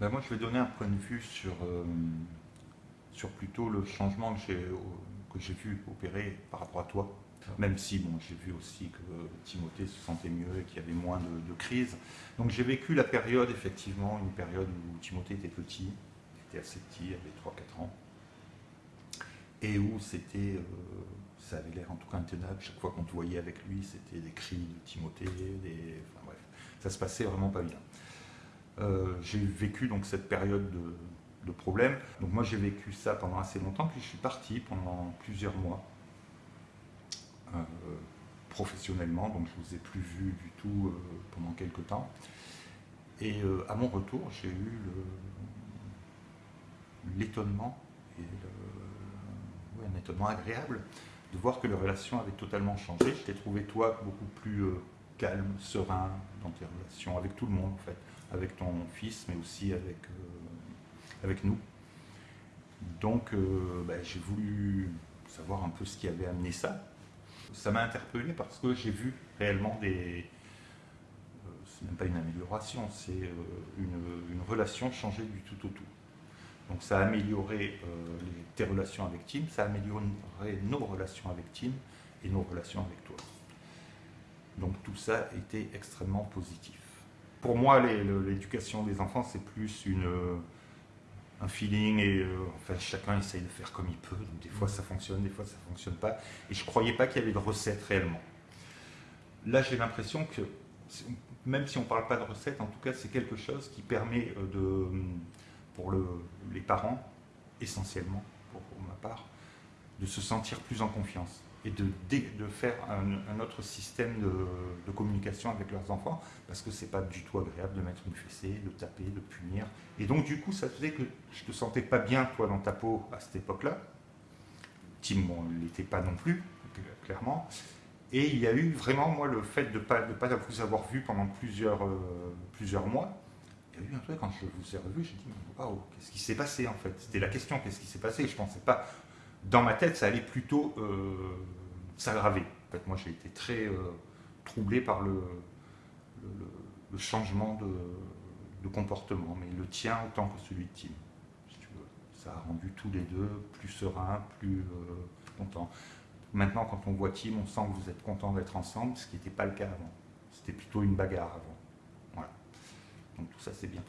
Ben, moi, je vais donner un point de vue sur, euh, sur plutôt le changement que j'ai, vu opérer par rapport à toi. Même si bon, j'ai vu aussi que Timothée se sentait mieux et qu'il y avait moins de, de crise. Donc j'ai vécu la période, effectivement, une période où Timothée était petit, il était assez petit, il avait 3-4 ans, et où c'était, euh, ça avait l'air en tout cas intenable. Chaque fois qu'on te voyait avec lui, c'était des cris de Timothée, des, enfin bref, ça se passait vraiment pas bien. Euh, j'ai vécu donc cette période de, de problèmes. Donc moi j'ai vécu ça pendant assez longtemps, puis je suis parti pendant plusieurs mois euh, professionnellement, donc je ne vous ai plus vu du tout euh, pendant quelques temps. Et à mon retour, j'ai eu l'étonnement, et un étonnement agréable, de voir que les relations avaient totalement changé. Je t'ai trouvé toi beaucoup plus calme, serein dans tes relations avec tout le monde en fait, avec ton fils, mais aussi avec, avec nous. Donc ben, j'ai voulu savoir un peu ce qui avait amené ça ça m'a interpellé parce que j'ai vu réellement des... Euh, c'est même pas une amélioration, c'est euh, une, relation changer du tout au tout. Donc ça a amélioré euh, tes relations avec Tim, ça a amélioré nos relations avec Tim et nos relations avec toi. Donc tout ça était extrêmement positif. Pour moi, l'éducation des enfants, c'est plus une un feeling et euh, enfin, chacun essaye de faire comme il peut. Donc, des fois ça fonctionne, des fois ça ne fonctionne pas. Et je ne croyais pas qu'il y avait de recette réellement. Là j'ai l'impression que, même si on ne parle pas de recette, en tout cas c'est quelque chose qui permet euh, de, pour le, les parents, essentiellement pour ma part, de se sentir plus en confiance et de, faire un, autre système de, communication avec leurs enfants, parce que c'est pas du tout agréable de mettre une fessée, de taper, de punir. Et donc du coup, ça faisait que je te sentais pas bien, toi, dans ta peau, à cette époque-là. Tim, bon, il n'était pas non plus, clairement. Et il y a eu vraiment, moi, le fait de ne pas, vous avoir vu pendant plusieurs, euh, plusieurs mois, il y a eu un truc, quand je vous ai revu, j'ai dit, waouh, qu'est-ce qui s'est passé en fait? C'était la question, qu'est-ce qui s'est passé? Je pensais pas, dans ma tête, ça allait plutôt euh, s'aggraver. En fait, moi, j'ai été très euh, troublé par le, le, changement de, comportement, mais le tien autant que celui de Tim. Ça a rendu tous les deux plus sereins, plus euh, contents. Maintenant, quand on voit Tim, on sent que vous êtes contents d'être ensemble, ce qui n'était pas le cas avant. C'était plutôt une bagarre avant. Voilà. Donc tout ça, c'est bien.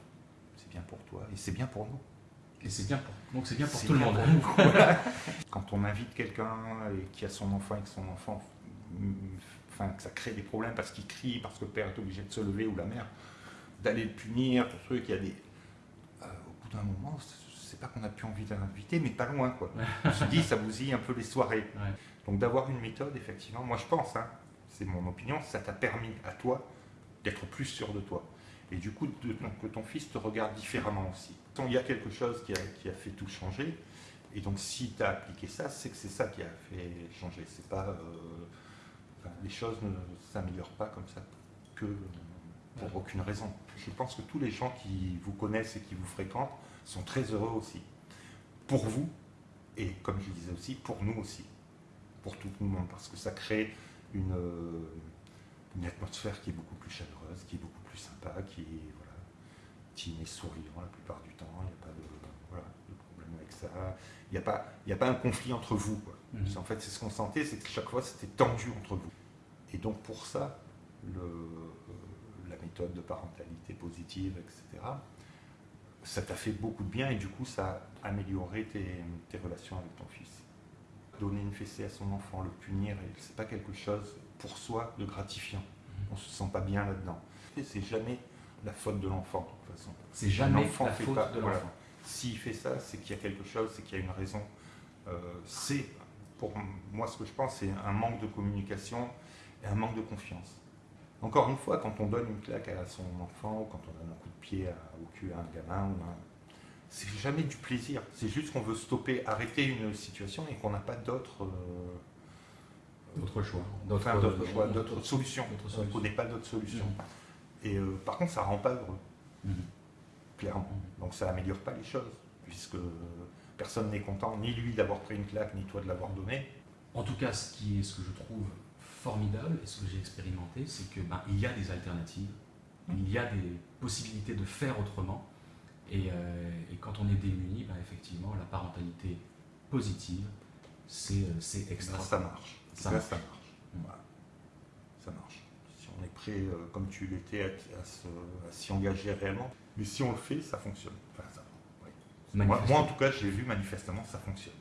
C'est bien pour toi et c'est bien pour nous. Et c'est bien pour, donc c'est bien pour tout le monde. on invite quelqu'un et qui a son enfant et que son enfant, enfin, que ça crée des problèmes parce qu'il crie, parce que le père est obligé de se lever ou la mère, d'aller le punir, pour truc, il y a des... Euh, au bout d'un moment, c'est pas qu'on a plus envie d'inviter, mais pas loin, quoi. On se dit, ça bousille un peu les soirées. Donc d'avoir une méthode, effectivement, moi je pense, hein, c'est mon opinion, ça t'a permis à toi d'être plus sûr de toi. Et du coup, que ton fils te regarde différemment aussi. Il y a quelque chose qui a, fait tout changer, et donc si tu as appliqué ça, c'est que c'est ça qui a fait changer. C'est pas, euh, les choses ne s'améliorent pas comme ça que pour aucune raison. Je pense que tous les gens qui vous connaissent et qui vous fréquentent sont très heureux aussi. Pour vous, et comme je disais aussi, pour nous aussi. Pour tout le monde, parce que ça crée une, une atmosphère qui est beaucoup plus chaleureuse, qui est beaucoup plus sympa, qui est voilà, Tim est souriant la plupart du temps, il n'y a pas de, ça, il n'y a, pas, a pas un conflit entre vous. Quoi. Mhm. En fait, c'est ce qu'on sentait, c'est que chaque fois c'était tendu entre vous. Et donc pour ça, le, euh, la méthode de parentalité positive, etc., ça t'a fait beaucoup de bien et du coup ça a amélioré tes, tes relations avec ton fils. Donner une fessée à son enfant, le punir, c'est pas quelque chose pour soi de gratifiant. On se sent pas bien là-dedans. C'est jamais la faute de l'enfant, de toute façon. C'est jamais la faute de l'enfant. S'il fait ça, c'est qu'il y a quelque chose, c'est qu'il y a une raison. Euh, c'est, pour moi, ce que je pense, c'est un manque de communication et un manque de confiance. Encore une fois, quand on donne une claque à son enfant, ou quand on donne un coup de pied au cul à un gamin, c'est jamais du plaisir. C'est juste qu'on veut stopper, arrêter une situation et qu'on n'a pas d'autres... Euh, D'autres choix. D'autres choix, d'autres solutions. On ne connaît pas d'autres solutions. Mm. Et euh, par contre, ça ne rend pas heureux. Mm. Clairement. Donc ça n'améliore pas les choses, puisque personne n'est content, ni lui d'avoir pris une claque, ni toi de l'avoir donné. En tout cas, ce, qui est, ce que je trouve formidable, et ce que j'ai expérimenté, c'est qu'il ben, y a des alternatives, il y a des possibilités de faire autrement, Et, euh, et quand on est démuni, ben, effectivement, la parentalité positive, c'est euh, c'est Ben, extra. ça marche. Ça Là, marche. ça marche. Voilà. Ça marche. Prêt, euh, comme tu l'étais, à, à s'y engager réellement. Mais si on le fait, ça fonctionne. Enfin, ça, ouais. moi, moi, en tout cas, j'ai vu manifestement, ça fonctionne.